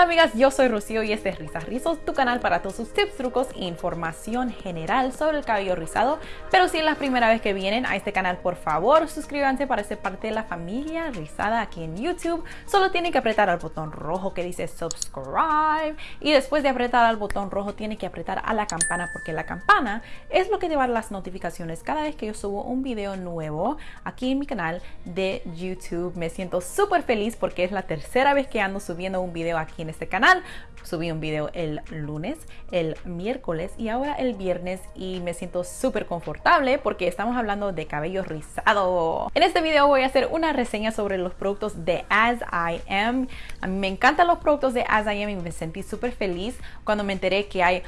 amigas? Yo soy Rocío y este es Risas Rizos, tu canal para todos sus tips, trucos e información general sobre el cabello rizado. Pero si es la primera vez que vienen a este canal, por favor suscríbanse para ser parte de la familia rizada aquí en YouTube. Solo tienen que apretar al botón rojo que dice subscribe y después de apretar al botón rojo tienen que apretar a la campana porque la campana es lo que te las notificaciones cada vez que yo subo un video nuevo aquí en mi canal de YouTube. Me siento súper feliz porque es la tercera vez que ando subiendo un video aquí en este canal. Subí un video el lunes, el miércoles y ahora el viernes y me siento súper confortable porque estamos hablando de cabello rizado. En este video voy a hacer una reseña sobre los productos de As I Am. A mí me encantan los productos de As I Am y me sentí súper feliz cuando me enteré que hay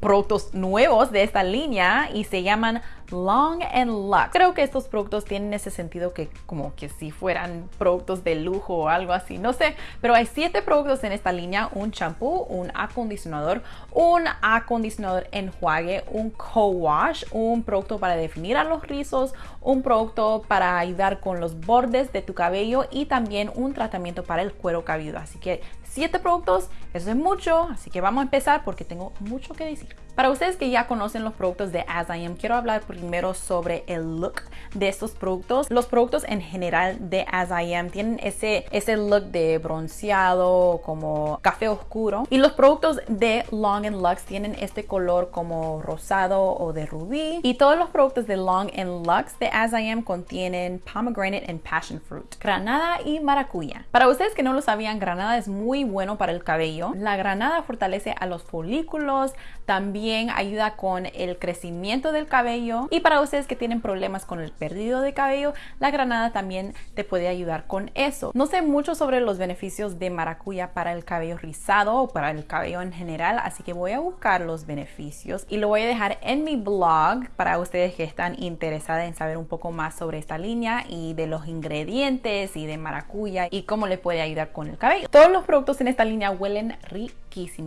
productos nuevos de esta línea y se llaman Long and Lux. Creo que estos productos tienen ese sentido que como que si fueran productos de lujo o algo así, no sé, pero hay siete productos en esta línea, un champú, un acondicionador, un acondicionador enjuague, un co-wash, un producto para definir a los rizos, un producto para ayudar con los bordes de tu cabello y también un tratamiento para el cuero cabelludo. Así que siete productos, eso es mucho, así que vamos a empezar porque tengo mucho que decir. Para ustedes que ya conocen los productos de As I Am, quiero hablar primero sobre el look de estos productos. Los productos en general de As I Am tienen ese, ese look de bronceado, como café oscuro. Y los productos de Long Lux tienen este color como rosado o de rubí. Y todos los productos de Long and Lux de As I Am contienen pomegranate and passion fruit, granada y maracuya. Para ustedes que no lo sabían, granada es muy bueno para el cabello. La granada fortalece a los folículos, también ayuda con el crecimiento del cabello y para ustedes que tienen problemas con el perdido de cabello, la granada también te puede ayudar con eso. No sé mucho sobre los beneficios de maracuya para el cabello rizado o para el cabello en general, así que voy a buscar los beneficios y lo voy a dejar en mi blog para ustedes que están interesados en saber un poco más sobre esta línea y de los ingredientes y de maracuya y cómo le puede ayudar con el cabello. Todos los productos en esta línea huelen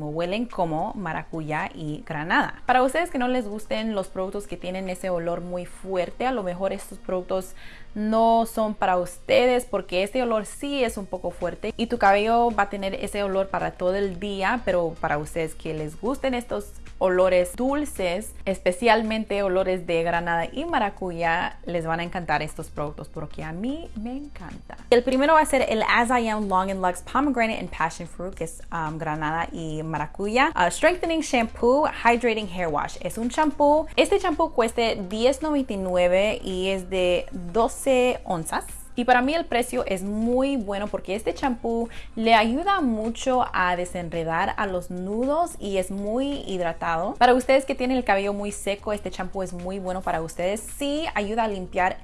huelen como maracuya y granada. Para ustedes que no les gusten los productos que tienen ese olor muy fuerte, a lo mejor estos productos no son para ustedes porque este olor sí es un poco fuerte y tu cabello va a tener ese olor para todo el día, pero para ustedes que les gusten estos olores dulces, especialmente olores de granada y maracuya, les van a encantar estos productos porque a mí me encanta. El primero va a ser el As I Am Long and Lux Pomegranate and Passion Fruit, que es um, granada y maracuya. Uh, strengthening Shampoo Hydrating Hair Wash. Es un champú. Este champú cuesta $10.99 y es de 12 onzas. Y para mí el precio es muy bueno porque este champú le ayuda mucho a desenredar a los nudos y es muy hidratado. Para ustedes que tienen el cabello muy seco, este champú es muy bueno para ustedes. Sí ayuda a limpiar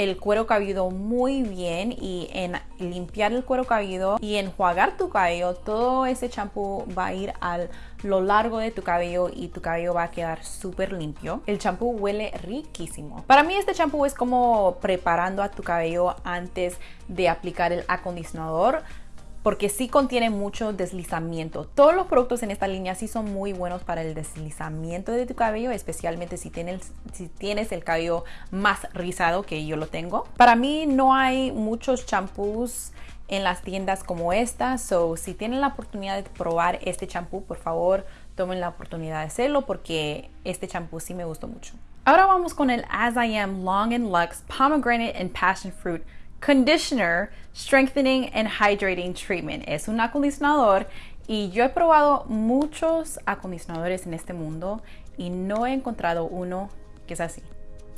el cuero cabelludo muy bien y en limpiar el cuero cabelludo y enjuagar tu cabello, todo ese champú va a ir a lo largo de tu cabello y tu cabello va a quedar súper limpio. El champú huele riquísimo. Para mí este champú es como preparando a tu cabello antes de aplicar el acondicionador porque sí contiene mucho deslizamiento. Todos los productos en esta línea sí son muy buenos para el deslizamiento de tu cabello, especialmente si tienes, el cabello más rizado que yo lo tengo. Para mí no hay muchos champús en las tiendas como esta, so si tienen la oportunidad de probar este champú, por favor tomen la oportunidad de hacerlo porque este champú sí me gustó mucho. Ahora vamos con el As I Am Long and Lux Pomegranate and Passion Fruit Conditioner Strengthening and Hydrating Treatment. Es un acondicionador y yo he probado muchos acondicionadores en este mundo y no he encontrado uno que es así,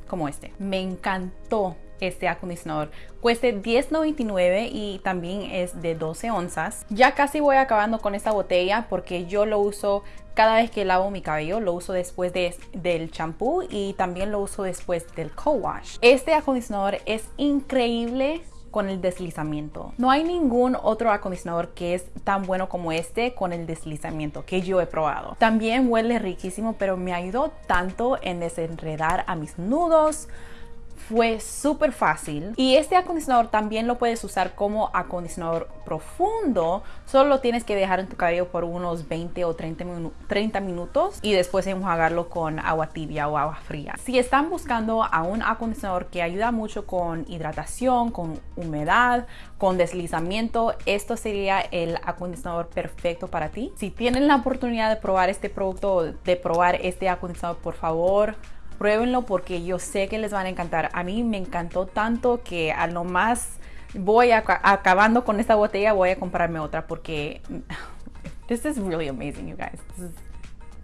como este. Me encantó este acondicionador. Cuesta $10.99 y también es de 12 onzas. Ya casi voy acabando con esta botella porque yo lo uso cada vez que lavo mi cabello. Lo uso después de, del champú y también lo uso después del co-wash. Este acondicionador es increíble con el deslizamiento. No hay ningún otro acondicionador que es tan bueno como este con el deslizamiento que yo he probado. También huele riquísimo, pero me ayudó tanto en desenredar a mis nudos, fue súper fácil. Y este acondicionador también lo puedes usar como acondicionador profundo. Solo lo tienes que dejar en tu cabello por unos 20 o 30, 30 minutos y después enjuagarlo con agua tibia o agua fría. Si están buscando a un acondicionador que ayuda mucho con hidratación con humedad con deslizamiento esto sería el acondicionador perfecto para ti. Si tienen la oportunidad de probar este producto de probar este acondicionador por favor pruébenlo porque yo sé que les van a encantar. A mí me encantó tanto que a lo más voy acabando con esta botella voy a comprarme otra porque this is really amazing you guys.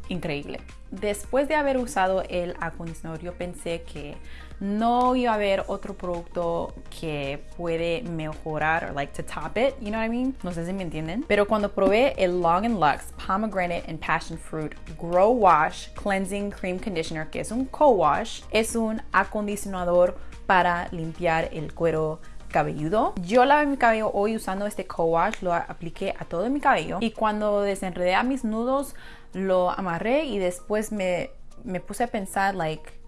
Increíble. Después de haber usado el acondicionador yo pensé que no iba a haber otro producto que puede mejorar, like to top it, you know what I mean? No sé si me entienden. Pero cuando probé el Long and Lux Pomegranate and Passion Fruit Grow Wash Cleansing Cream Conditioner, que es un co-wash, es un acondicionador para limpiar el cuero cabelludo. Yo lavé mi cabello hoy usando este co-wash, lo apliqué a todo mi cabello y cuando desenredé a mis nudos lo amarré y después me, me puse a pensar like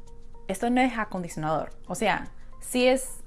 esto no es acondicionador. O sea, si es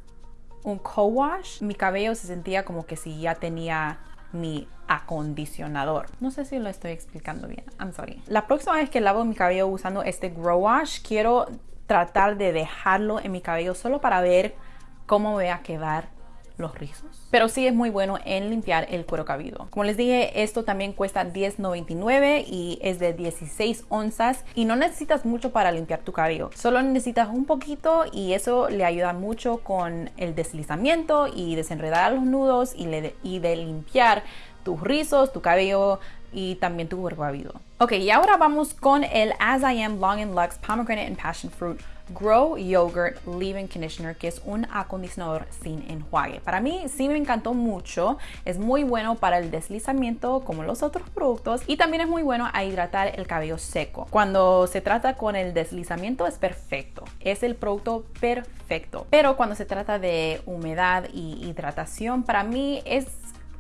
un co-wash, mi cabello se sentía como que si ya tenía mi acondicionador. No sé si lo estoy explicando bien. I'm sorry. La próxima vez que lavo mi cabello usando este Grow Wash, quiero tratar de dejarlo en mi cabello solo para ver cómo va a quedar los rizos. Pero sí es muy bueno en limpiar el cuero cabelludo. Como les dije, esto también cuesta $10.99 y es de 16 onzas y no necesitas mucho para limpiar tu cabello. Solo necesitas un poquito y eso le ayuda mucho con el deslizamiento y desenredar los nudos y, de limpiar tus rizos, tu cabello y también tu cuero cabelludo. Ok, y ahora vamos con el As I Am Long and Lux Pomegranate and Passion Fruit Grow Yogurt Leave-In Conditioner, que es un acondicionador sin enjuague. Para mí sí me encantó mucho, es muy bueno para el deslizamiento como los otros productos y también es muy bueno a hidratar el cabello seco. Cuando se trata con el deslizamiento es perfecto, es el producto perfecto. Pero cuando se trata de humedad y hidratación, para mí es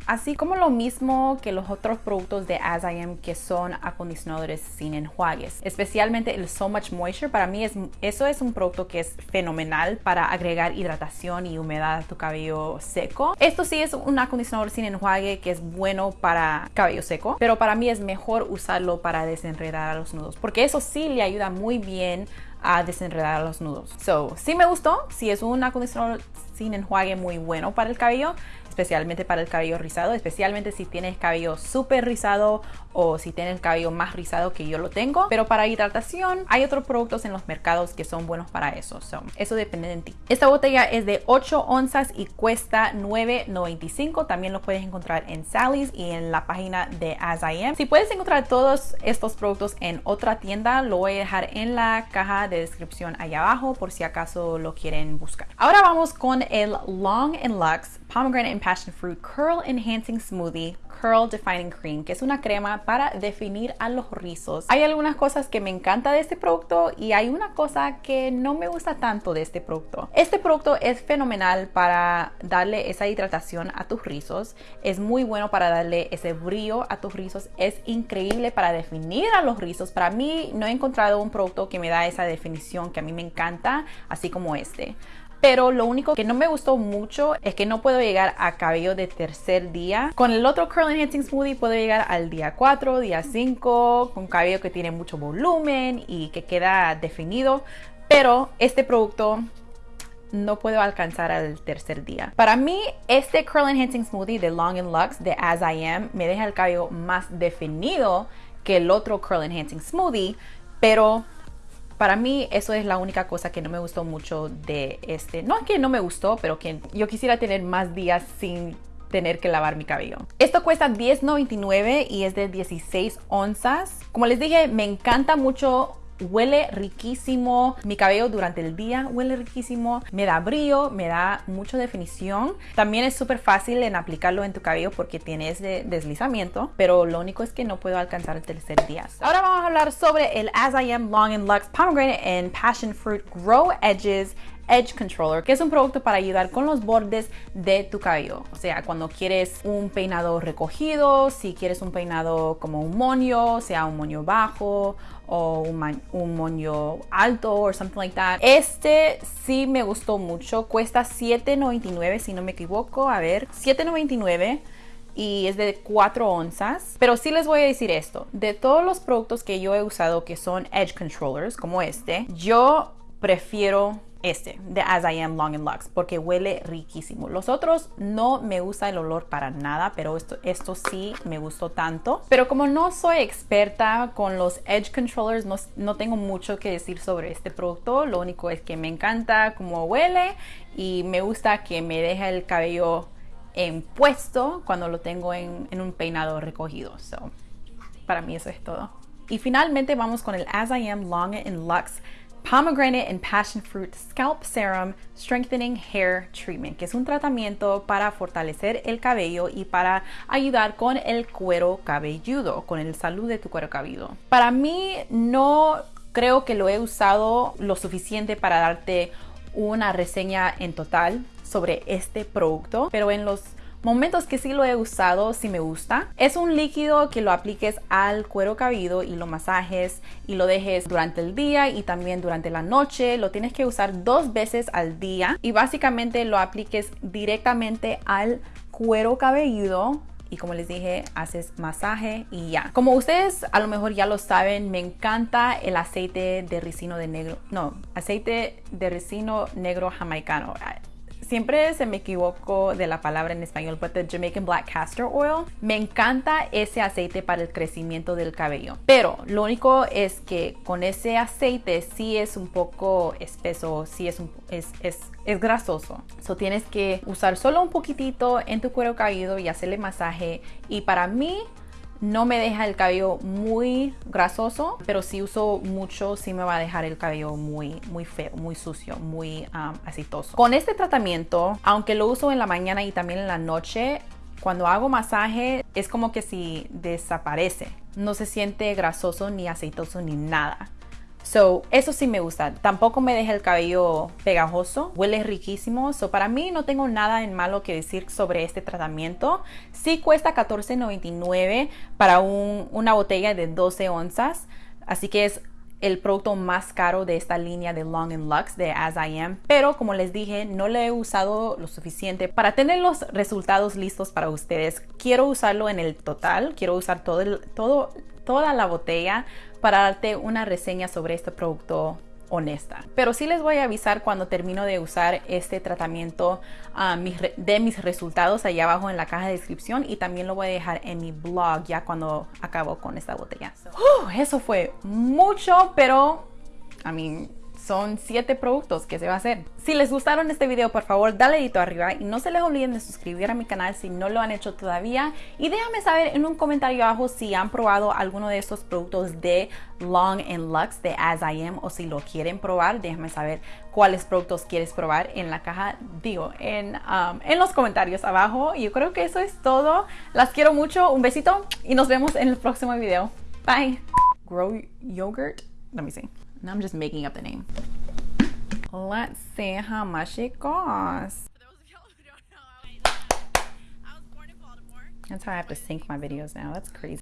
Así como lo mismo que los otros productos de As I Am que son acondicionadores sin enjuagues. Especialmente el So Much Moisture, para mí es, eso es un producto que es fenomenal para agregar hidratación y humedad a tu cabello seco. Esto sí es un acondicionador sin enjuague que es bueno para cabello seco, pero para mí es mejor usarlo para desenredar a los nudos, porque eso sí le ayuda muy bien a desenredar los nudos. So, sí me gustó, si es un acondicionador sin enjuague muy bueno para el cabello, especialmente para el cabello rizado, especialmente si tienes cabello súper rizado o si tienes el cabello más rizado que yo lo tengo. Pero para hidratación hay otros productos en los mercados que son buenos para eso. eso depende de ti. Esta botella es de 8 onzas y cuesta 9.95. También lo puedes encontrar en Sally's y en la página de As I Am. Si puedes encontrar todos estos productos en otra tienda, lo voy a dejar en la caja de descripción ahí abajo por si acaso lo quieren buscar. Ahora vamos con el Long and Lux Pomegranate and Passion Fruit Curl Enhancing Smoothie Curl Defining Cream, que es una crema para definir a los rizos. Hay algunas cosas que me encanta de este producto y hay una cosa que no me gusta tanto de este producto. Este producto es fenomenal para darle esa hidratación a tus rizos. Es muy bueno para darle ese brillo a tus rizos. Es increíble para definir a los rizos. Para mí no he encontrado un producto que me da esa definición que a mí me encanta, así como este. Pero lo único que no me gustó mucho es que no puedo llegar a cabello de tercer día. Con el otro Curl Enhancing Smoothie puedo llegar al día 4, día 5, con cabello que tiene mucho volumen y que queda definido. Pero este producto no puedo alcanzar al tercer día. Para mí, este Curl Enhancing Smoothie de Long Lux de As I Am me deja el cabello más definido que el otro Curl Enhancing Smoothie, pero para mí eso es la única cosa que no me gustó mucho de este. No es que no me gustó, pero que yo quisiera tener más días sin tener que lavar mi cabello. Esto cuesta $10.99 y es de 16 onzas. Como les dije, me encanta mucho huele riquísimo. Mi cabello durante el día huele riquísimo. Me da brillo, me da mucha definición. También es súper fácil en aplicarlo en tu cabello porque tienes de deslizamiento, pero lo único es que no puedo alcanzar el tercer día. Ahora vamos a hablar sobre el As I Am Long and Lux Pomegranate and Passion Fruit Grow Edges Edge Controller, que es un producto para ayudar con los bordes de tu cabello. O sea, cuando quieres un peinado recogido, si quieres un peinado como un moño, sea un moño bajo o un, moño alto o something like that. Este sí me gustó mucho. Cuesta $7.99 si no me equivoco. A ver, $7.99 y es de 4 onzas. Pero sí les voy a decir esto, de todos los productos que yo he usado que son edge controllers como este, yo prefiero este de As I Am Long and Lux porque huele riquísimo. Los otros no me gusta el olor para nada, pero esto, esto sí me gustó tanto. Pero como no soy experta con los Edge Controllers, no, no tengo mucho que decir sobre este producto. Lo único es que me encanta cómo huele y me gusta que me deja el cabello en puesto cuando lo tengo en, en un peinado recogido. So, para mí eso es todo. Y finalmente vamos con el As I Am Long and Lux Pomegranate and Passion Fruit Scalp Serum Strengthening Hair Treatment, que es un tratamiento para fortalecer el cabello y para ayudar con el cuero cabelludo, con el salud de tu cuero cabelludo. Para mí no creo que lo he usado lo suficiente para darte una reseña en total sobre este producto, pero en los momentos que sí lo he usado, sí me gusta. Es un líquido que lo apliques al cuero cabelludo y lo masajes y lo dejes durante el día y también durante la noche. Lo tienes que usar dos veces al día y básicamente lo apliques directamente al cuero cabelludo y como les dije, haces masaje y ya. Como ustedes a lo mejor ya lo saben, me encanta el aceite de ricino de negro, no, aceite de ricino negro jamaicano siempre se me equivoco de la palabra en español, but the Jamaican Black Castor Oil. Me encanta ese aceite para el crecimiento del cabello. Pero lo único es que con ese aceite sí es un poco espeso, sí es, es, es, es grasoso. So tienes que usar solo un poquitito en tu cuero cabelludo y hacerle masaje. Y para mí no me deja el cabello muy grasoso, pero si uso mucho sí me va a dejar el cabello muy, muy feo, muy sucio, muy aceitoso. Con este tratamiento, aunque lo uso en la mañana y también en la noche, cuando hago masaje es como que si desaparece. No se siente grasoso ni aceitoso ni nada. So, eso sí me gusta. Tampoco me deja el cabello pegajoso. Huele riquísimo. So, para mí no tengo nada en malo que decir sobre este tratamiento. Sí cuesta $14.99 para una botella de 12 onzas. Así que es el producto más caro de esta línea de Long Lux de As I Am, pero como les dije, no lo he usado lo suficiente para tener los resultados listos para ustedes. Quiero usarlo en el total, quiero usar todo, el, todo toda la botella para darte una reseña sobre este producto honesta. Pero sí les voy a avisar cuando termino de usar este tratamiento ah, de mis resultados allá abajo en la caja de descripción y también lo voy a dejar en mi blog ya cuando acabo con esta botella. eso fue mucho, pero a mí son 7 productos que se va a hacer. Si les gustaron este video, por favor, dale dedito arriba y no se les olviden de suscribir a mi canal si no lo han hecho todavía. Y déjame saber en un comentario abajo si han probado alguno de estos productos de Long and Lux de As I Am o si lo quieren probar. Déjame saber cuáles productos quieres probar en la caja, digo, en, um, en los comentarios abajo. Yo creo que eso es todo. Las quiero mucho. Un besito y nos vemos en el próximo video. Bye. Grow yogurt. Let me see. Now I'm just making up the name. Let's see how much it costs. That's how I have to sync my videos now. That's crazy.